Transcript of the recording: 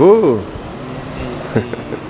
Bravo